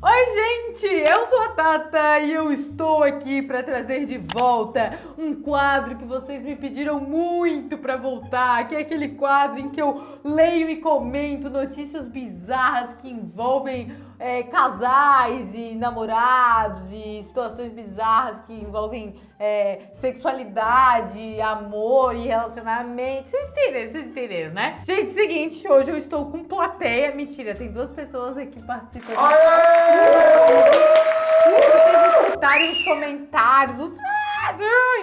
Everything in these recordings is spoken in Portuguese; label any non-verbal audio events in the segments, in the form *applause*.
Oi, gente! Eu sou a Tata e eu estou aqui para trazer de volta um quadro que vocês me pediram muito para voltar, que é aquele quadro em que eu leio e comento notícias bizarras que envolvem é, casais e namorados e situações bizarras que envolvem é, sexualidade, amor e relacionamento. Vocês entenderam, vocês entenderam, né? Gente, seguinte, hoje eu estou com plateia. Mentira, tem duas pessoas aqui participando. Se vocês escutarem os comentários, os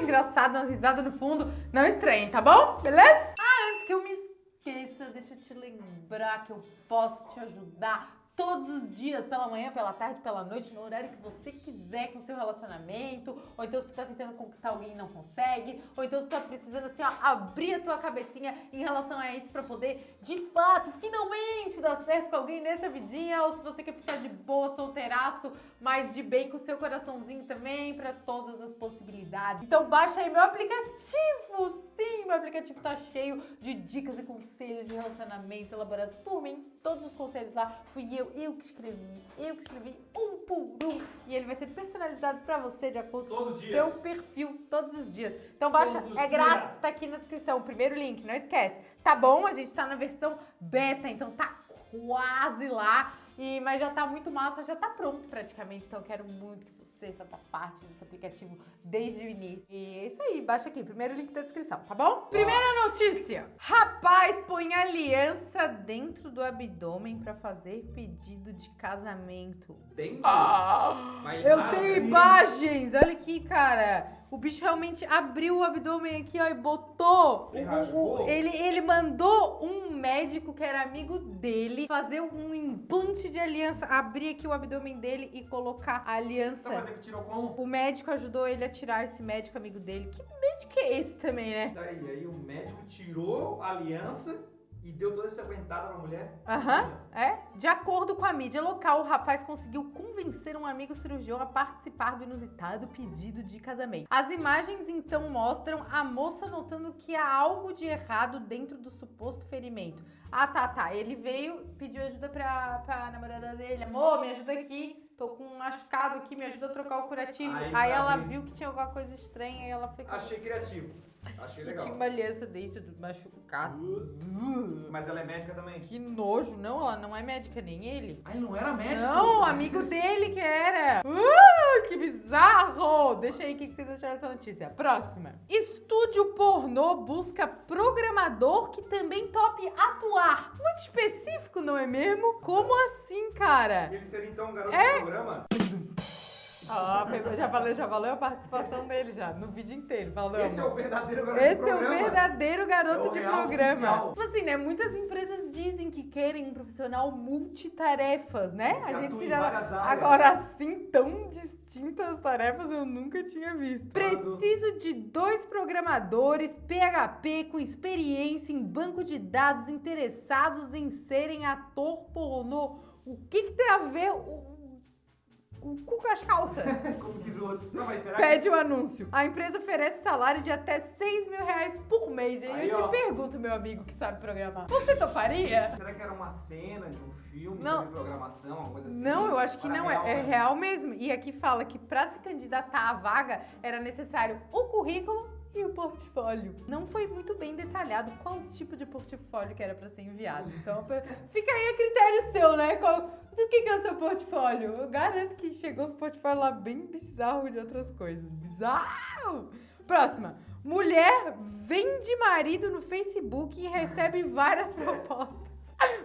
engraçado, umas risadas no fundo, não estranhem, tá bom? Beleza? Ah, antes que eu me esqueça, deixa eu te lembrar que eu posso te ajudar todos os dias, pela manhã, pela tarde, pela noite, no horário que você quiser com o seu relacionamento, ou então se tu tá tentando conquistar alguém e não consegue, ou então se tu tá precisando assim, ó, abrir a tua cabecinha em relação a isso pra poder, de fato, finalmente dar certo com alguém nessa vidinha, ou se você quer ficar de boa, solteiraço, mas de bem com o seu coraçãozinho também, pra todas as possibilidades. Então baixa aí meu aplicativo, sim, meu aplicativo tá cheio de dicas e conselhos de relacionamentos elaborados por mim, todos os conselhos lá fui eu eu, que escrevi, eu que escrevi um por um. E ele vai ser personalizado pra você de acordo com o seu perfil todos os dias. Então baixa, é grátis, tá aqui na descrição, o primeiro link, não esquece. Tá bom? A gente tá na versão beta, então tá quase lá. E, mas já tá muito massa, já tá pronto praticamente, então eu quero muito que você faça parte desse aplicativo desde o início. E é isso aí, baixa aqui, primeiro link da descrição, tá bom? Primeira notícia. Rapaz põe aliança dentro do abdômen pra fazer pedido de casamento. Dentro? Ah, eu tenho imagens, olha aqui, cara. O bicho realmente abriu o abdômen aqui, ó, e botou. Ele, ele, ele mandou um médico que era amigo dele fazer um implante de aliança, abrir aqui o abdômen dele e colocar a aliança. Então, mas é que tirou como? O médico ajudou ele a tirar esse médico amigo dele. Que médico é esse também, né? Daí, aí o médico tirou a aliança e deu toda essa aguentada pra mulher? Aham, uhum, é. De acordo com a mídia local, o rapaz conseguiu convencer um amigo cirurgião a participar do inusitado pedido de casamento. As imagens então mostram a moça notando que há algo de errado dentro do suposto ferimento. Ah, tá, tá. Ele veio, pediu ajuda pra, pra namorada dele. Amor, me ajuda aqui tô com um machucado aqui, me ajuda a trocar o curativo. Aí, aí ela viu que tinha alguma coisa estranha e ela ficou... Achei criativo. Achei legal. E tinha uma aliança dentro do machucado. Uh, mas ela é médica também. Que nojo. Não, ela não é médica, nem ele. Ah, ele não era médico? Não, amigo dele que era. Uh, que bizarro. Deixa aí o que vocês acharam dessa notícia. Próxima. Estúdio pornô busca programador que também tope atuar. Muito específico, não é mesmo? Como assim, cara? Ele seria então um garoto é? de programa? Ó, oh, já valeu, já valeu a participação dele já, no vídeo inteiro. Valeu, Esse é o verdadeiro garoto Esse de programa. Esse é o verdadeiro garoto é o de programa. Tipo assim, né? Muitas empresas dizem que querem um profissional multitarefas, né? A gente que já. Agora, assim, tão distintas tarefas eu nunca tinha visto. Preciso de dois programadores PHP com experiência em banco de dados interessados em serem ator pornô. O que, que tem a ver o o cu com as calças. *laughs* Como diz o outro. Não, mas será Pede que... o um anúncio. A empresa oferece salário de até 6 mil reais por mês. E aí, eu ó. te pergunto, meu amigo que sabe programar, você toparia? Será que era uma cena de um filme não. sobre programação, alguma coisa assim? Não, eu acho que não. É, real, é, é real mesmo. E aqui fala que para se candidatar à vaga era necessário o currículo e o portfólio. Não foi muito bem detalhado qual tipo de portfólio que era para ser enviado. Então, fica aí a critério seu, né? Qual, do que, que é o seu portfólio? Eu garanto que chegou os portfólios lá bem bizarro de outras coisas. Bizarro! Próxima. Mulher vende marido no Facebook e recebe várias *laughs* propostas.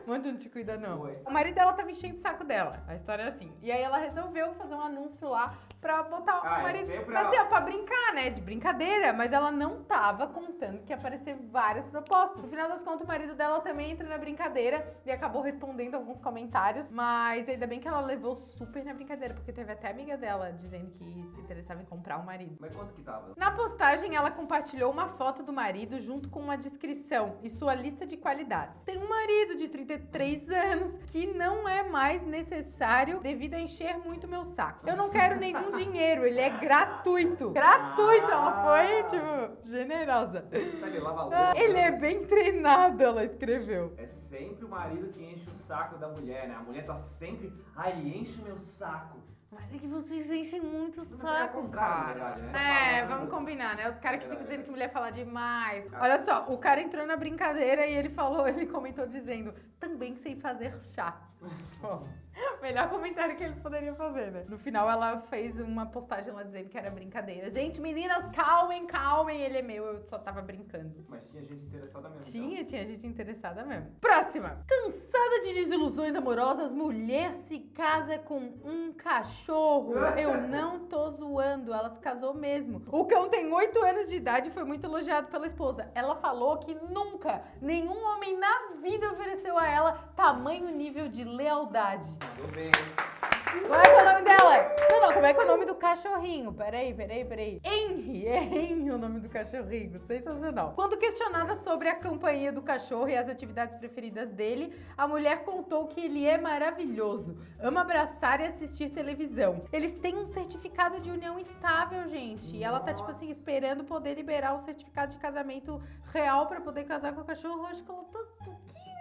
Manda não te cuida, não. Oi. O marido dela tava enchendo o saco dela. A história é assim. E aí ela resolveu fazer um anúncio lá pra botar ah, o marido. É assim, ó, pra brincar, né? De brincadeira. Mas ela não tava contando que ia aparecer várias propostas. No final das contas, o marido dela também entra na brincadeira e acabou respondendo alguns comentários. Mas ainda bem que ela levou super na brincadeira, porque teve até amiga dela dizendo que se interessava em comprar o um marido. Mas quanto que tava? Na postagem, ela compartilhou uma foto do marido junto com uma descrição e sua lista de qualidades. Tem um marido de 33 anos que não é mais necessário devido a encher muito meu saco. Eu não quero *laughs* nenhum dinheiro, ele é gratuito. Gratuito, ela foi, tipo, generosa. Tá, Ele lava Ah. Ele é bem treinado, ela escreveu. É sempre o marido que enche o saco da mulher, né? A mulher tá sempre. Ai, ele enche o meu saco. Mas é que vocês enchem muito o é saco, cara. verdade, né? É, Falando. vamos combinar, né? Os caras que ficam Verdade. dizendo que mulher fala demais. Ah. Olha só, o cara entrou na brincadeira e ele falou, *laughs* ele comentou dizendo, também sei fazer chá. *laughs* *laughs* Melhor comentário que ele poderia fazer, né? No final ela fez uma postagem lá dizendo que era brincadeira. Gente, meninas, calmem, calmem, ele é meu, eu só tava brincando. Mas tinha gente interessada mesmo. então. Tinha, tinha gente interessada mesmo. Próxima. Cansada de desilusões amorosas, mulher se casa com um cachorro. *laughs* Eu não tô zoando, ela se casou mesmo. O cão tem 8 anos de idade e foi muito elogiado pela esposa. Ela falou que nunca nenhum homem na vida ofereceu a ela tamanho nível de lealdade. Mandou bem é que é o nome dela? Não, não, como é que é o nome do cachorrinho? Peraí, peraí, peraí. Henry, é Henry o nome do cachorrinho. Sensacional. Quando questionada sobre a companhia do cachorro e as atividades preferidas dele, a mulher contou que ele é maravilhoso, ama abraçar e assistir televisão. Eles têm um certificado de união estável, gente. E ela tá, tipo assim, esperando poder liberar o certificado de casamento real pra poder casar com o cachorro. Que ela tá pouquinho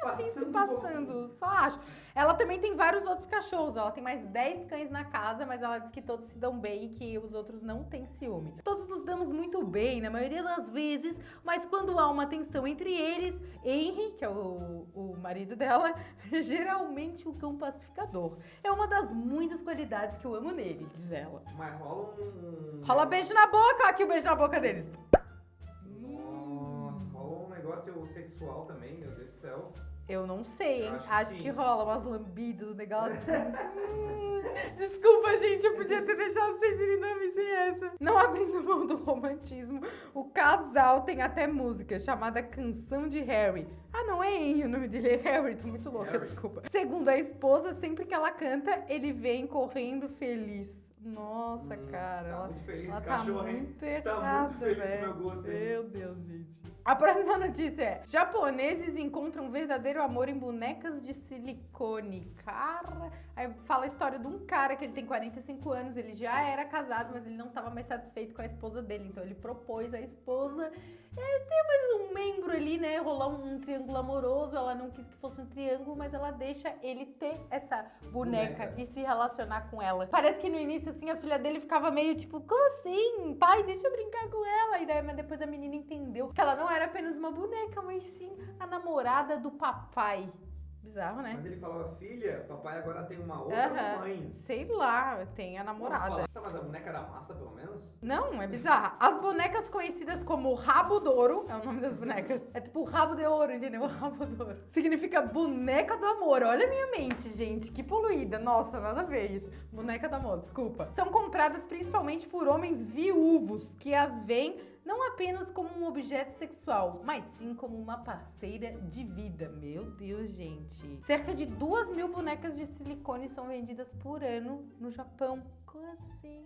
assim se Passando passando. Só acho. Ela também tem vários outros cachorros. Ela tem mais 10 cães na casa, mas ela diz que todos se dão bem e que os outros não têm ciúme. Todos nos damos muito bem, na maioria das vezes, mas quando há uma tensão entre eles, Henry, que é o, o marido dela, *laughs* geralmente o cão pacificador. É uma das muitas qualidades que eu amo nele, diz ela. Mas rola um. Rola beijo na boca, aqui o beijo na boca deles. Nossa, rola um negócio sexual também, meu Deus do céu. Eu não sei, hein? Eu acho Acho, que que, rola umas lambidas, um negócio. Hum, *laughs* *laughs* Desculpa, gente, eu podia ter deixado vocês irem dormir sem essa. Não abrindo mão do romantismo, o casal tem até música chamada Canção de Harry. Ah, não é Henry, o nome dele é Harry, tô muito louca, Harry. desculpa. Segundo a esposa, sempre que ela canta, ele vem correndo feliz. Nossa, Hum, cara, tá ela, muito feliz ela esse tá cachorro, hein? muito Tá errada, muito feliz velho. o meu gosto, hein? Meu Deus, gente. A próxima notícia é: japoneses encontram verdadeiro amor em bonecas de silicone. Cara, aí fala a história de um cara que ele tem 45 anos, ele já era casado, mas ele não estava mais satisfeito com a esposa dele, então ele propôs à esposa é, ter mais um membro ali, né? Rolar um, um triângulo amoroso. Ela não quis que fosse um triângulo, mas ela deixa ele ter essa boneca, Boneca. e se relacionar com ela. Parece que no início, assim, a filha dele ficava meio tipo, como assim? Pai, deixa eu brincar com ela. E daí, mas depois a menina entendeu que ela não era apenas uma boneca, mas sim a namorada do papai. Bizarro, né? Mas ele falava, filha, papai agora tem uma outra Aham. mãe. Sei lá, tem a namorada. Tá, mas a boneca era massa, pelo menos? Não, é bizarra. As bonecas conhecidas como rabo d'ouro, é o nome das bonecas. *laughs* É tipo rabo de ouro, entendeu? *laughs* Rabo d'ouro. Significa boneca do amor. Olha a minha mente, gente. Que poluída. Nossa, nada a ver isso. Boneca do amor, desculpa. São compradas principalmente por homens viúvos, que as veem não apenas como um objeto sexual, mas sim como uma parceira de vida. Meu Deus, gente. Cerca de duas mil bonecas de silicone são vendidas por ano no Japão. Como assim?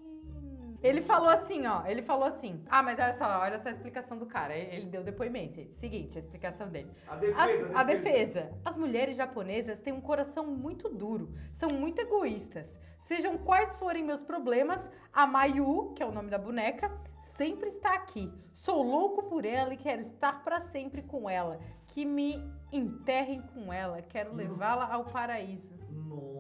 Ele falou assim, ó. Ele falou assim. Ah, mas olha só, olha só a explicação do cara. Ele deu depoimento. gente. Seguinte, a explicação dele. A As- defesa, a defesa. As mulheres japonesas têm um coração muito duro, são muito egoístas. Sejam quais forem meus problemas, a Mayu, que é o nome da boneca, sempre está aqui. Sou louco por ela e quero estar para sempre com ela. Que me enterrem com ela. Quero Hum. levá-la ao paraíso. Nossa.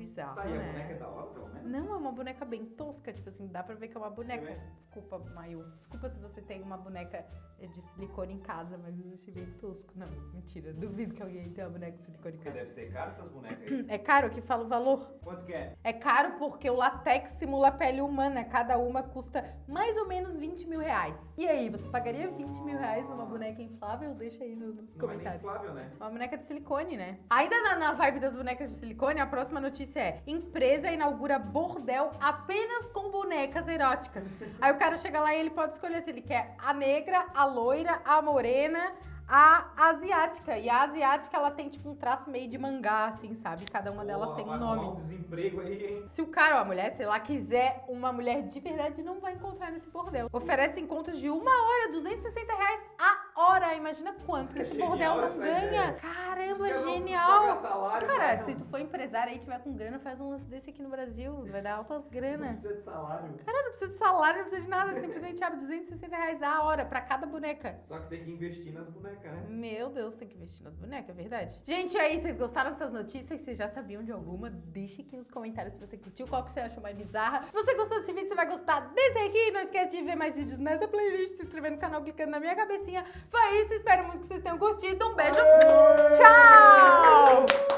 Bizarro, Tá, e a né? boneca é da hora, pelo menos? Não, é uma boneca bem tosca, tipo assim, dá pra ver que é uma boneca. É. Desculpa, Mayu. Desculpa se você tem uma boneca de silicone em casa, mas eu achei bem tosco. Não, mentira. Duvido que alguém tenha uma boneca de silicone em Porque casa. deve ser caro essas bonecas aí. É caro que fala o valor? Quanto que é? É caro porque o latex simula a pele humana. Cada uma custa mais ou menos 20 mil reais. E aí, você pagaria 20 mil reais numa boneca inflável? Deixa aí no- nos Não é comentários. inflável, né? Uma boneca de silicone, né? Ainda na, na vibe das bonecas de silicone, a próxima notícia é: empresa inaugura bordel apenas com bonecas eróticas. *laughs* Aí o cara chega lá e ele pode escolher se ele quer a negra, a loira, a morena. A asiática. E a asiática, ela tem tipo um traço meio de mangá, assim, sabe? Cada uma delas Pô, tem um nome. um desemprego aí, hein? Se o cara ou a mulher, sei lá, quiser uma mulher de verdade, não vai encontrar nesse bordel. Oferece encontros de uma hora, 260 reais a hora. Imagina quanto que *laughs* esse Genial bordel não ganha. ideia. Caramba, não precisam genial. salário, Cara, vai, se não. tu for empresário aí e tiver com grana, faz um lance desse aqui no Brasil. Vai dar altas Não grana. precisa de salário. Cara, não precisa de salário, não precisa de nada. Simplesmente abre 260 reais a hora pra cada boneca. Só que tem que investir nas bonecas, né? Meu Deus, tem que investir nas bonecas, é verdade. Gente, aí, vocês gostaram dessas notícias? Vocês já sabiam de alguma? Deixa aqui nos comentários se você curtiu, qual que você achou mais bizarra. Se você gostou desse vídeo, você vai gostar desse aqui. Não esquece de ver mais vídeos nessa playlist, se inscrever no canal clicando na minha cabecinha. Foi isso, espero muito que vocês tenham curtido. Um beijo, tchau!